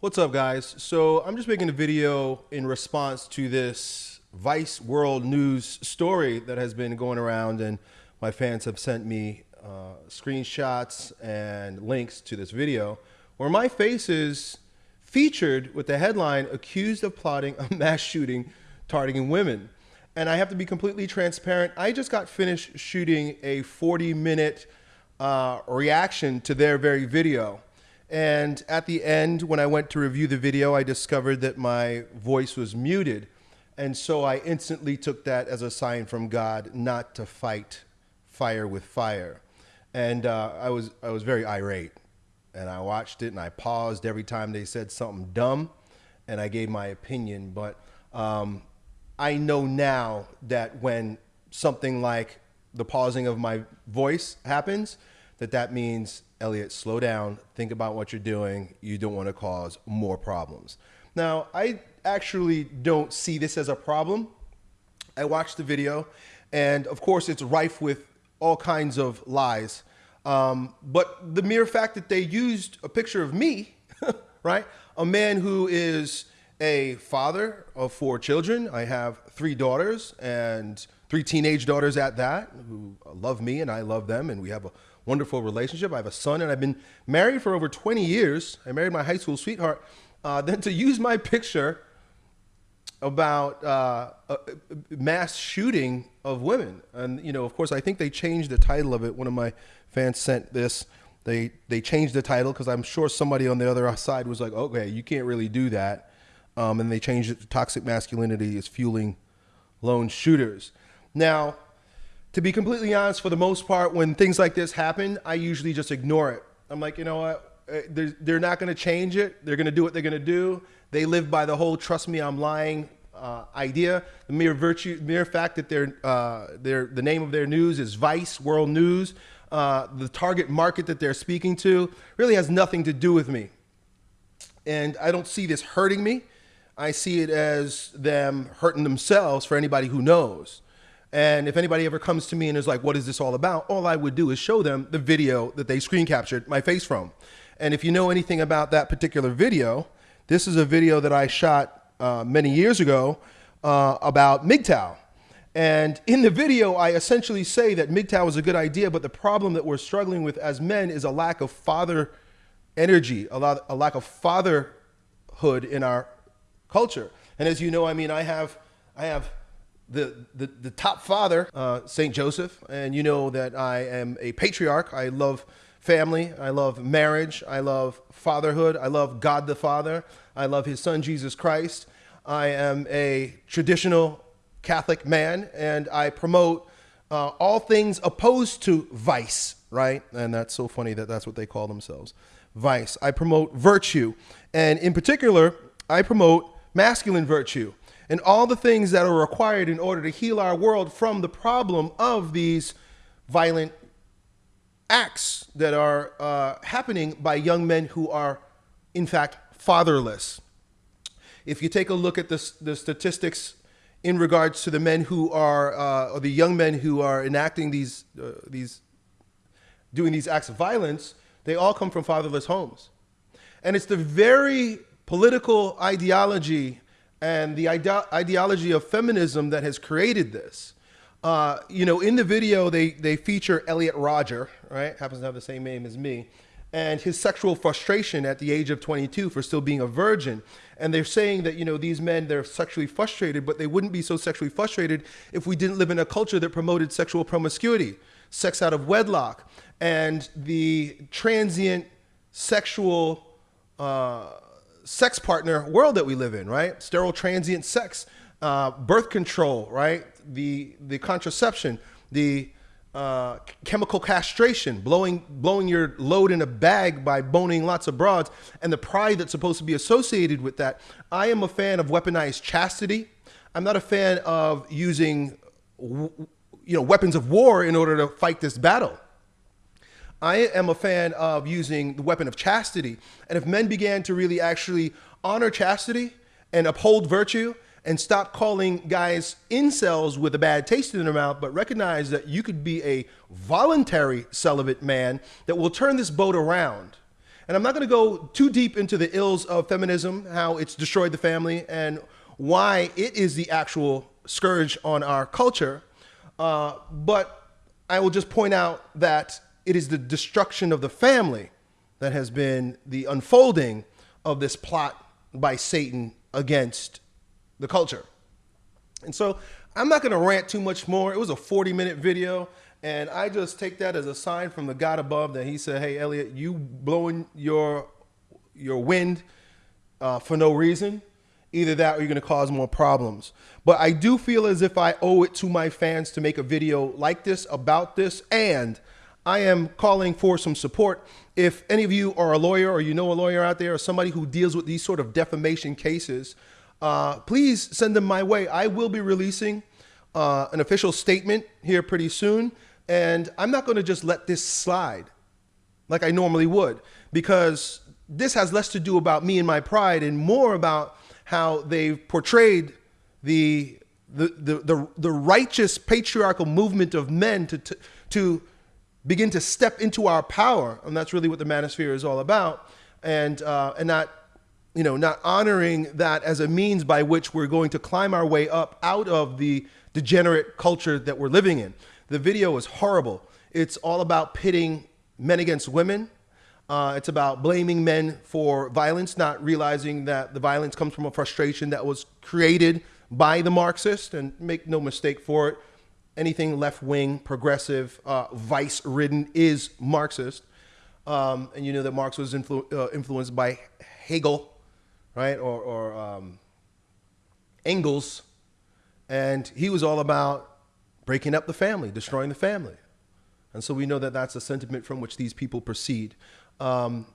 What's up, guys? So I'm just making a video in response to this Vice World News story that has been going around, and my fans have sent me uh, screenshots and links to this video where my face is featured with the headline accused of plotting a mass shooting targeting women. And I have to be completely transparent. I just got finished shooting a 40 minute uh, reaction to their very video. And at the end, when I went to review the video, I discovered that my voice was muted. And so I instantly took that as a sign from God not to fight fire with fire. And uh, I, was, I was very irate. And I watched it and I paused every time they said something dumb and I gave my opinion. But um, I know now that when something like the pausing of my voice happens, that that means Elliot, slow down, think about what you're doing. You don't want to cause more problems. Now, I actually don't see this as a problem. I watched the video, and of course, it's rife with all kinds of lies. Um, but the mere fact that they used a picture of me, right? A man who is a father of four children. I have three daughters and three teenage daughters at that who love me and I love them, and we have a wonderful relationship. I have a son, and I've been married for over 20 years. I married my high school sweetheart. Uh, then to use my picture about uh, a mass shooting of women, and you know, of course, I think they changed the title of it. One of my fans sent this. They they changed the title because I'm sure somebody on the other side was like, okay, you can't really do that, um, and they changed it to toxic masculinity is fueling lone shooters. Now, to be completely honest, for the most part, when things like this happen, I usually just ignore it. I'm like, you know what? Uh, they're, they're not going to change it. They're going to do what they're going to do. They live by the whole "trust me, I'm lying" uh, idea. The mere virtue, mere fact that their uh, their the name of their news is Vice World News. Uh, the target market that they're speaking to really has nothing to do with me, and I don't see this hurting me. I see it as them hurting themselves for anybody who knows. And if anybody ever comes to me and is like, what is this all about? All I would do is show them the video that they screen captured my face from. And if you know anything about that particular video, this is a video that I shot uh, many years ago uh, about MGTOW. And in the video, I essentially say that MGTOW is a good idea, but the problem that we're struggling with as men is a lack of father energy, a, lot, a lack of fatherhood in our culture. And as you know, I mean, I have, I have the, the, the top father, uh, St. Joseph, and you know that I am a patriarch. I love family. I love marriage. I love fatherhood. I love God the Father. I love his son, Jesus Christ. I am a traditional Catholic man, and I promote uh, all things opposed to vice, right? And that's so funny that that's what they call themselves vice. I promote virtue, and in particular, I promote masculine virtue and all the things that are required in order to heal our world from the problem of these violent acts that are uh, happening by young men who are, in fact, fatherless. If you take a look at the, the statistics in regards to the men who are, uh, or the young men who are enacting these, uh, these, doing these acts of violence, they all come from fatherless homes. And it's the very political ideology and the ide ideology of feminism that has created this. Uh, you know, in the video, they, they feature Elliot Rodger, right? Happens to have the same name as me. And his sexual frustration at the age of 22 for still being a virgin. And they're saying that, you know, these men, they're sexually frustrated, but they wouldn't be so sexually frustrated if we didn't live in a culture that promoted sexual promiscuity, sex out of wedlock, and the transient sexual uh, sex partner world that we live in, right? Sterile transient sex, uh, birth control, right? The the contraception, the uh, chemical castration, blowing blowing your load in a bag by boning lots of broads, and the pride that's supposed to be associated with that. I am a fan of weaponized chastity. I'm not a fan of using, you know, weapons of war in order to fight this battle. I am a fan of using the weapon of chastity. And if men began to really actually honor chastity and uphold virtue and stop calling guys incels with a bad taste in their mouth, but recognize that you could be a voluntary celibate man that will turn this boat around. And I'm not going to go too deep into the ills of feminism, how it's destroyed the family, and why it is the actual scourge on our culture. Uh, but I will just point out that it is the destruction of the family that has been the unfolding of this plot by Satan against the culture. And so I'm not going to rant too much more. It was a 40 minute video. And I just take that as a sign from the God above that he said, hey, Elliot, you blowing your, your wind uh, for no reason. Either that or you're going to cause more problems. But I do feel as if I owe it to my fans to make a video like this about this. And I am calling for some support. If any of you are a lawyer or you know a lawyer out there or somebody who deals with these sort of defamation cases, uh, please send them my way. I will be releasing uh, an official statement here pretty soon. And I'm not going to just let this slide like I normally would because this has less to do about me and my pride and more about how they've portrayed the the, the, the, the righteous patriarchal movement of men to, to, to begin to step into our power. And that's really what the manosphere is all about. And, uh, and not you know, not honoring that as a means by which we're going to climb our way up out of the degenerate culture that we're living in. The video is horrible. It's all about pitting men against women. Uh, it's about blaming men for violence, not realizing that the violence comes from a frustration that was created by the Marxist. And make no mistake for it, anything left wing, progressive, uh, vice ridden is Marxist. Um, and you know that Marx was influ uh, influenced by Hegel right? Or, or um, Engels. And he was all about breaking up the family, destroying the family. And so we know that that's a sentiment from which these people proceed. Um,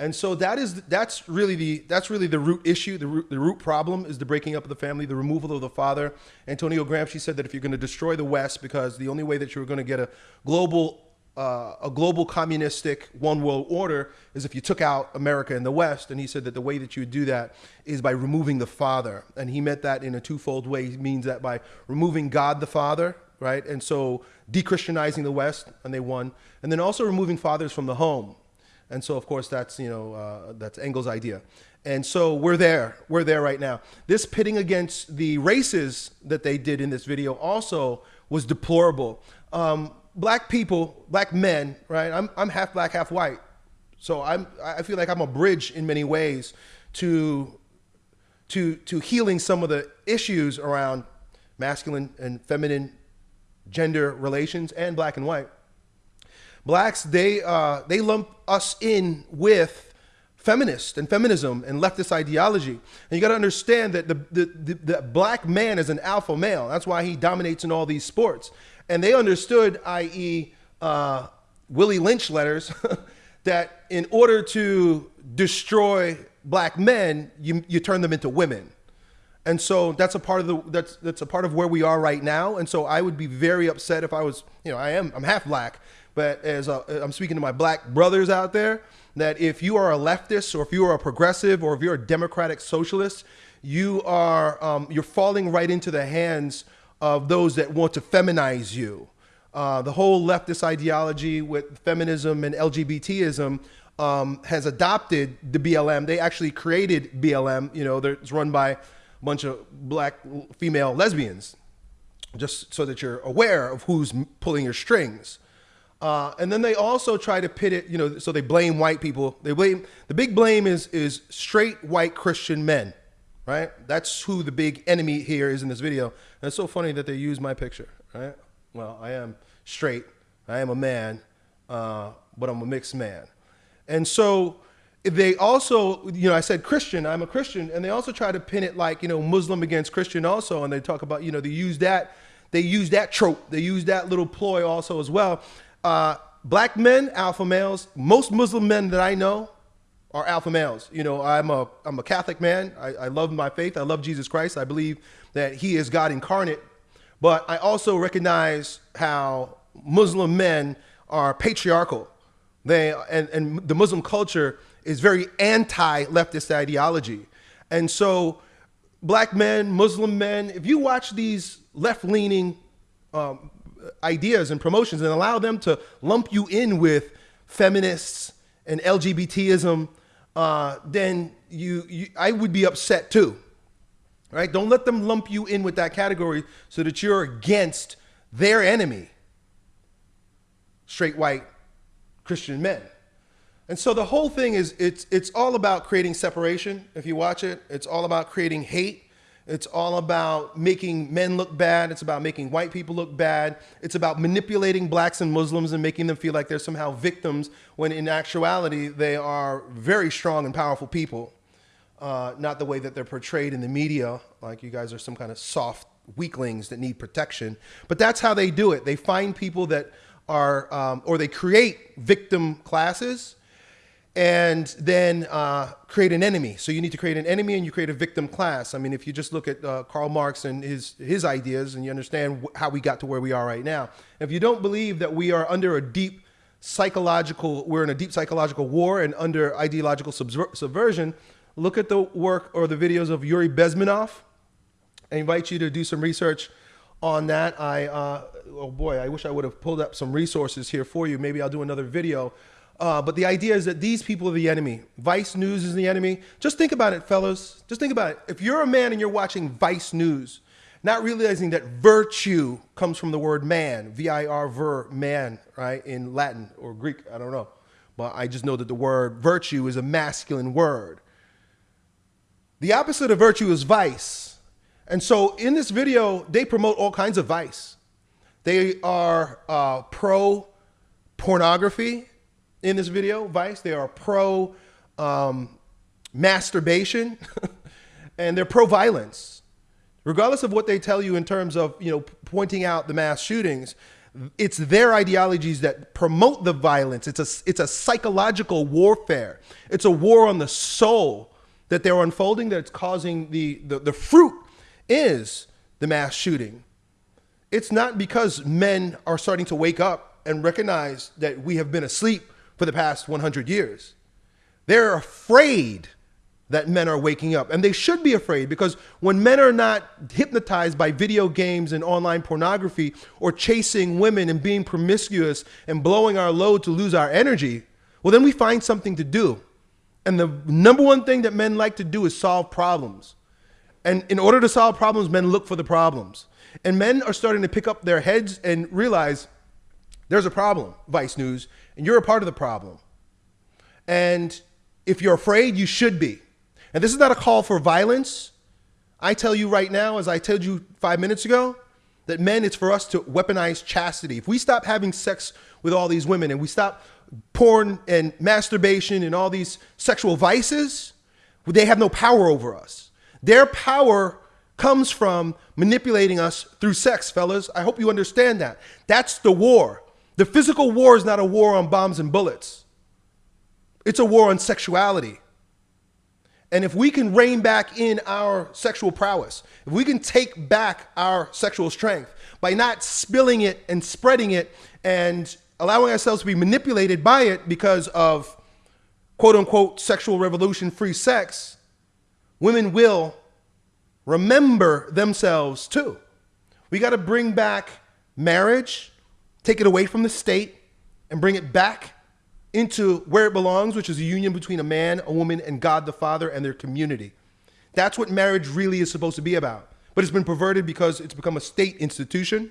and so that is that's really the that's really the root issue. The root, the root problem is the breaking up of the family, the removal of the father. Antonio Gramsci said that if you're going to destroy the West, because the only way that you're going to get a global uh, a global communistic one world order is if you took out America and the West. And he said that the way that you would do that is by removing the Father. And he meant that in a twofold way. He means that by removing God the Father, right? And so de-Christianizing the West, and they won. And then also removing fathers from the home. And so, of course, that's, you know, uh, that's Engels' idea. And so we're there. We're there right now. This pitting against the races that they did in this video also was deplorable. Um, black people, black men, right? I'm, I'm half black, half white. So I'm, I feel like I'm a bridge in many ways to, to, to healing some of the issues around masculine and feminine gender relations and black and white. Blacks, they, uh, they lump us in with feminist and feminism and leftist ideology. And you got to understand that the, the, the, the, black man is an alpha male. That's why he dominates in all these sports. And they understood, i.e., uh, Willie Lynch letters, that in order to destroy black men, you, you turn them into women. And so that's a part of the that's that's a part of where we are right now. And so I would be very upset if I was, you know, I am I'm half black, but as a, I'm speaking to my black brothers out there, that if you are a leftist or if you are a progressive or if you're a democratic socialist, you are um, you're falling right into the hands of those that want to feminize you. Uh, the whole leftist ideology with feminism and LGBTism um, has adopted the BLM. They actually created BLM. You know, it's run by a bunch of black female lesbians, just so that you're aware of who's pulling your strings. Uh, and then they also try to pit it, you know, so they blame white people. They blame the big blame is is straight white Christian men right? That's who the big enemy here is in this video. And it's so funny that they use my picture, right? Well, I am straight, I am a man, uh, but I'm a mixed man. And so they also, you know, I said Christian, I'm a Christian, and they also try to pin it like, you know, Muslim against Christian also, and they talk about, you know, they use that, they use that trope, they use that little ploy also as well. Uh, black men, alpha males, most Muslim men that I know are alpha males. You know, I'm a, I'm a Catholic man. I, I love my faith. I love Jesus Christ. I believe that he is God incarnate. But I also recognize how Muslim men are patriarchal. They, and, and the Muslim culture is very anti-leftist ideology. And so black men, Muslim men, if you watch these left-leaning um, ideas and promotions and allow them to lump you in with feminists, and LGBTism, uh, then you, you I would be upset too. Right? Don't let them lump you in with that category so that you're against their enemy, straight white Christian men. And so the whole thing is it's it's all about creating separation. If you watch it, it's all about creating hate. It's all about making men look bad. It's about making white people look bad. It's about manipulating blacks and Muslims and making them feel like they're somehow victims when in actuality they are very strong and powerful people. Uh, not the way that they're portrayed in the media, like you guys are some kind of soft weaklings that need protection. But that's how they do it. They find people that are, um, or they create victim classes and then uh, create an enemy. So you need to create an enemy and you create a victim class. I mean, if you just look at uh, Karl Marx and his, his ideas and you understand how we got to where we are right now. If you don't believe that we are under a deep psychological, we're in a deep psychological war and under ideological subver subversion, look at the work or the videos of Yuri Bezmenov. I invite you to do some research on that. I, uh, oh boy, I wish I would have pulled up some resources here for you. Maybe I'll do another video uh, but the idea is that these people are the enemy. Vice News is the enemy. Just think about it, fellas. Just think about it. If you're a man and you're watching Vice News, not realizing that virtue comes from the word man, V-I-R, ver, man, right, in Latin or Greek, I don't know. But I just know that the word virtue is a masculine word. The opposite of virtue is vice. And so in this video, they promote all kinds of vice. They are uh, pro pornography in this video, Vice. They are pro um, masturbation and they're pro violence. Regardless of what they tell you in terms of, you know, pointing out the mass shootings, it's their ideologies that promote the violence. It's a, it's a psychological warfare. It's a war on the soul that they're unfolding that's causing the, the, the fruit is the mass shooting. It's not because men are starting to wake up and recognize that we have been asleep for the past 100 years. They're afraid that men are waking up. And they should be afraid because when men are not hypnotized by video games and online pornography or chasing women and being promiscuous and blowing our load to lose our energy, well, then we find something to do. And the number one thing that men like to do is solve problems. And in order to solve problems, men look for the problems. And men are starting to pick up their heads and realize there's a problem, Vice News, and you're a part of the problem. And if you're afraid, you should be. And this is not a call for violence. I tell you right now, as I told you five minutes ago, that men, it's for us to weaponize chastity. If we stop having sex with all these women and we stop porn and masturbation and all these sexual vices, they have no power over us. Their power comes from manipulating us through sex, fellas. I hope you understand that. That's the war. The physical war is not a war on bombs and bullets. It's a war on sexuality. And if we can rein back in our sexual prowess, if we can take back our sexual strength by not spilling it and spreading it and allowing ourselves to be manipulated by it because of quote unquote sexual revolution free sex, women will remember themselves too. We got to bring back marriage take it away from the state and bring it back into where it belongs, which is a union between a man, a woman, and God the Father and their community. That's what marriage really is supposed to be about. But it's been perverted because it's become a state institution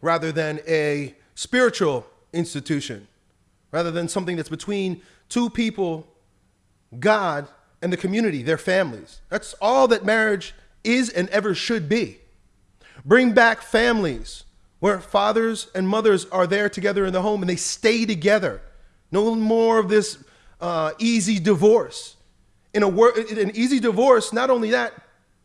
rather than a spiritual institution, rather than something that's between two people, God, and the community, their families. That's all that marriage is and ever should be. Bring back families where fathers and mothers are there together in the home and they stay together. No more of this uh, easy divorce. In a wor- an easy divorce, not only that,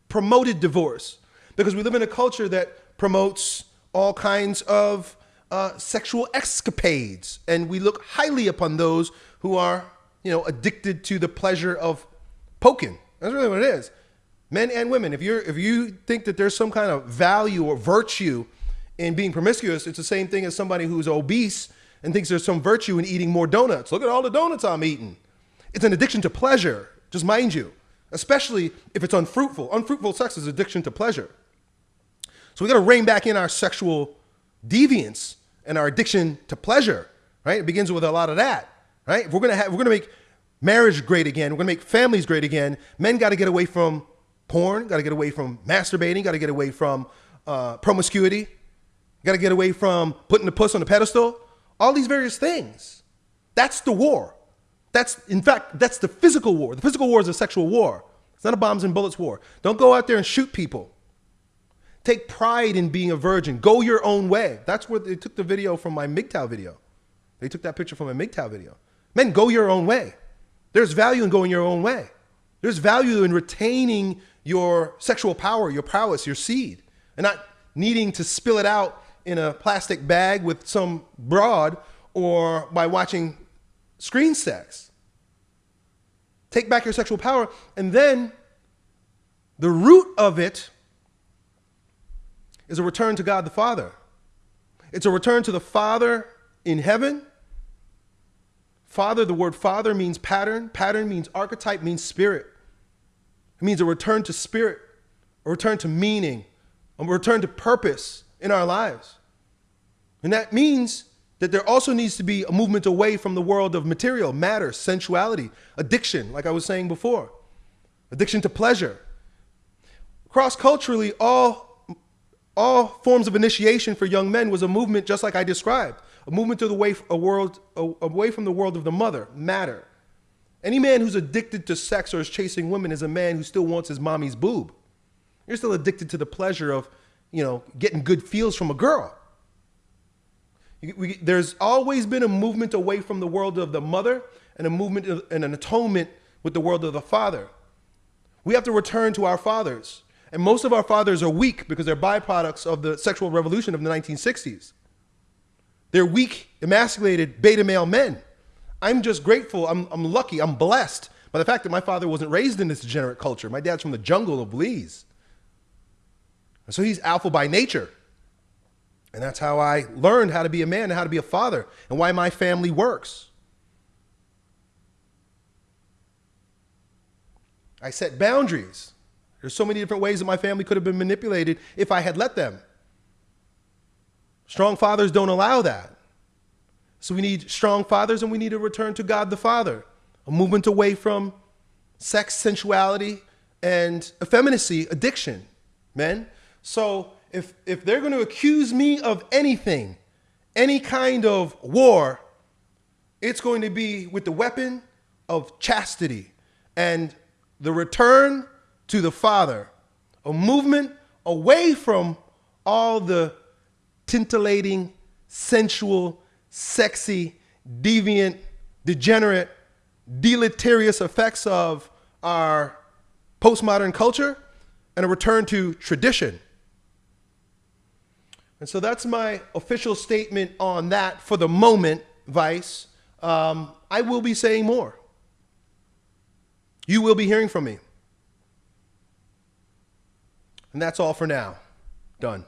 promoted divorce, because we live in a culture that promotes all kinds of uh, sexual escapades, and we look highly upon those who are, you know, addicted to the pleasure of poking. That's really what it is. Men and women. If you're if you think that there's some kind of value or virtue in being promiscuous, it's the same thing as somebody who's obese and thinks there's some virtue in eating more donuts. Look at all the donuts I'm eating. It's an addiction to pleasure, just mind you, especially if it's unfruitful. Unfruitful sex is addiction to pleasure. So we got to rein back in our sexual deviance and our addiction to pleasure, right? It begins with a lot of that. right? If we're gonna have, we're gonna make marriage great again. We're gonna make families great again. Men got to get away from porn. Got to get away from masturbating. Got to get away from uh, promiscuity. Got to get away from putting the puss on the pedestal. All these various things. That's the war. That's in fact that's the physical war. The physical war is a sexual war. It's not a bombs and bullets war. Don't go out there and shoot people. Take pride in being a virgin. Go your own way. That's where they took the video from my MGTOW video. They took that picture from my MGTOW video. Men, go your own way. There's value in going your own way. There's value in retaining your sexual power, your prowess, your seed, and not needing to spill it out in a plastic bag with some broad or by watching screen sex. Take back your sexual power. And then the root of it is a return to God the Father. It's a return to the Father in heaven. Father, the word father means pattern. Pattern means archetype, means spirit. It means a return to spirit, a return to meaning, a return to purpose in our lives. And that means that there also needs to be a movement away from the world of material, matter, sensuality, addiction, like I was saying before, addiction to pleasure. Cross culturally, all, all forms of initiation for young men was a movement just like I described, a movement to the way, a world, away from the world of the mother, matter. Any man who's addicted to sex or is chasing women is a man who still wants his mommy's boob. You're still addicted to the pleasure of, you know, getting good feels from a girl. We, there's always been a movement away from the world of the mother and a movement and an atonement with the world of the father. We have to return to our fathers. And most of our fathers are weak because they're byproducts of the sexual revolution of the 1960s. They're weak, emasculated beta male men. I'm just grateful, I'm, I'm lucky, I'm blessed by the fact that my father wasn't raised in this degenerate culture. My dad's from the jungle of Belize. So he's alpha by nature. And that's how I learned how to be a man and how to be a father and why my family works. I set boundaries. There's so many different ways that my family could have been manipulated if I had let them. Strong fathers don't allow that. So we need strong fathers and we need to return to God the Father, a movement away from sex, sensuality, and effeminacy, addiction, men. So if, if they're going to accuse me of anything, any kind of war, it's going to be with the weapon of chastity and the return to the Father, a movement away from all the tintillating, sensual, sexy, deviant, degenerate, deleterious effects of our postmodern culture and a return to tradition. And so that's my official statement on that for the moment, Vice. Um, I will be saying more. You will be hearing from me. And that's all for now. Done.